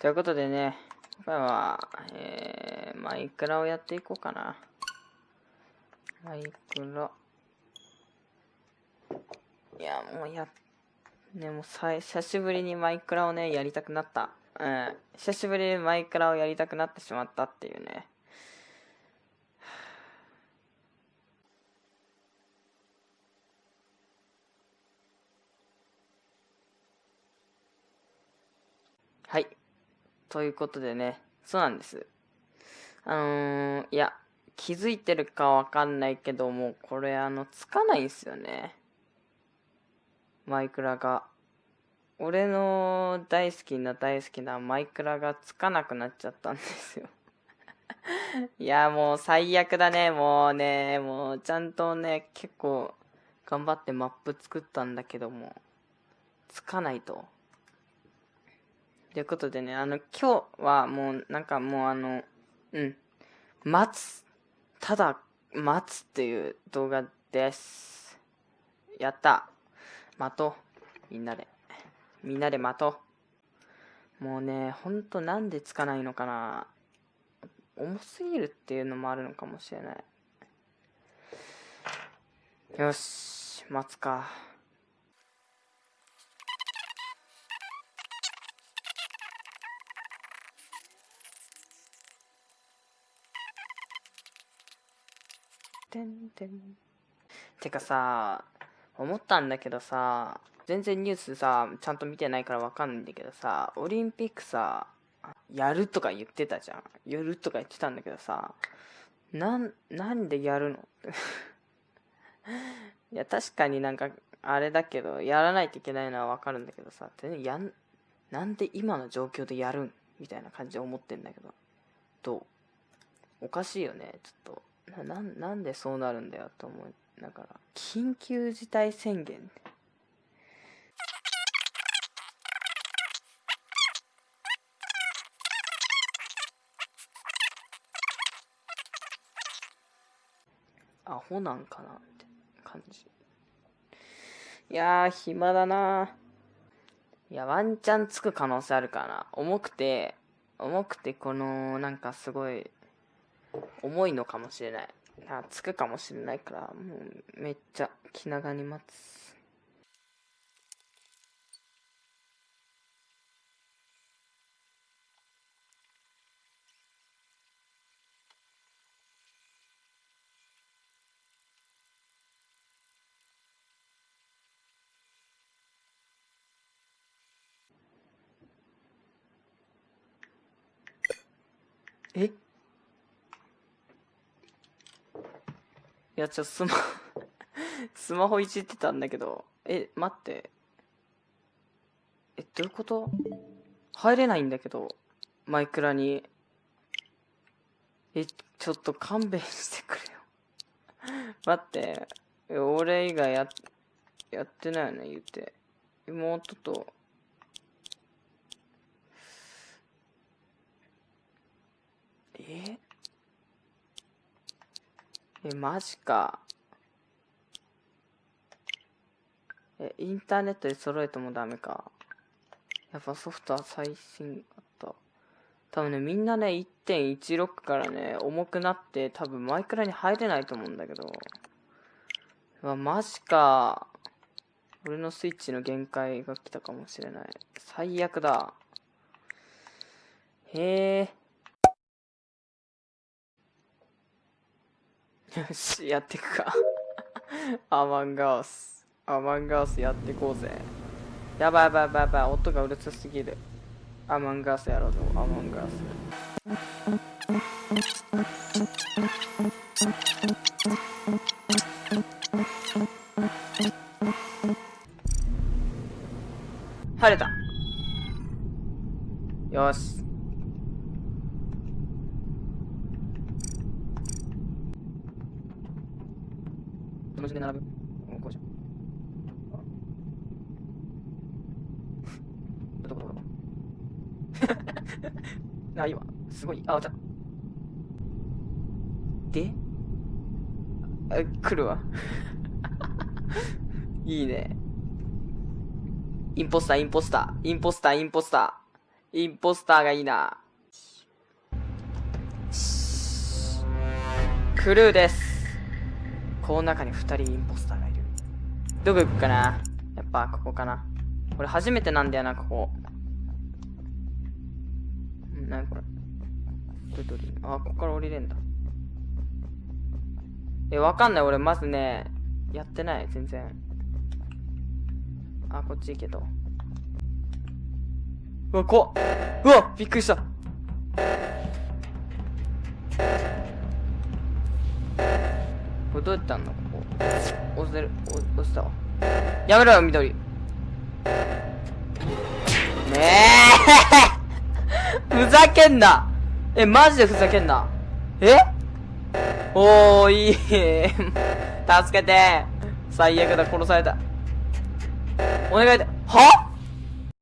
ということでね、今回は、えー、マイクラをやっていこうかな。マイクラ。いや、もうや、ね、もうさ、久しぶりにマイクラをね、やりたくなった。うん。久しぶりにマイクラをやりたくなってしまったっていうね。はい。ということでね、そうなんです。あのー、いや、気づいてるかわかんないけども、これあの、つかないんすよね。マイクラが。俺の大好きな大好きなマイクラがつかなくなっちゃったんですよ いや、もう最悪だね。もうね、もうちゃんとね、結構頑張ってマップ作ったんだけども、つかないと。ということでね、あの、今日はもう、なんかもうあの、うん、待つ。ただ、待つっていう動画です。やった。待とう。みんなで。みんなで待とう。もうね、ほんとなんでつかないのかな。重すぎるっていうのもあるのかもしれない。よし、待つか。てんてん。てかさ、思ったんだけどさ、全然ニュースさ、ちゃんと見てないからわかんないんだけどさ、オリンピックさ、やるとか言ってたじゃん。やるとか言ってたんだけどさ、なん、なんでやるの？いや、確かになんか、あれだけど、やらないといけないのはわかるんだけどさ、全然やん、なんで今の状況でやるん？みたいな感じで思ってんだけど、どう？おかしいよね、ちょっと。ななんでそうなるんだよと思うだから。緊急事態宣言。アホなんかなって感じ。いやー暇だな。いやワンチャンつく可能性あるかな。重くて重くてこのなんかすごい重いのかもしれない。あ、つくかもしれないから、もうめっちゃ気長に待つ。え？いや、ちょ、スマ スマホいじってたんだけど、え、待って。え、どういうこと？入れないんだけど、マイクラに。え、ちょっと勘弁してくれよ待って。俺以外や、やってないよね、言って。妹と、え？え、マジか。え、インターネットで揃えてもダメか。やっぱソフトは最新あった。多分ね、みんなね、1.16からね、重くなって、多分マイクラに入れないと思うんだけど。うわ、マジか。俺のスイッチの限界が来たかもしれない。最悪だ。へえ。よし、やっていくか。アマンガース。アマンガースやっていこうぜ。やばいやばいやばいやばい。音がうるさすぎる。アマンガースやろうぞ、アマンガース。晴れた。よし。同時で並ぶ。こうじゃん。どこどこどこ？あ、いいわ。すごい。あ、お茶。で？あ、来るわ。いいね。インポスター、インポスター、インポスター、インポスターインポスターがいいな。クルーです。この中に二人インポスターがいる。どこ行くかな？やっぱここかな。これ初めてなんだよな、ここ。んなにこれ？どどあ、ここから降りれんだ。え、わかんない。俺、まずね、やってない、全然。あ、こっち行けと。うわ、怖っうわびっくりしたれどうやってあんのここ。押せる、押したわ。やめろよ、緑。ねえ ふざけんなえ、マジでふざけんな。え？おー、いい。助けて。最悪だ、殺された。お願いだ。は？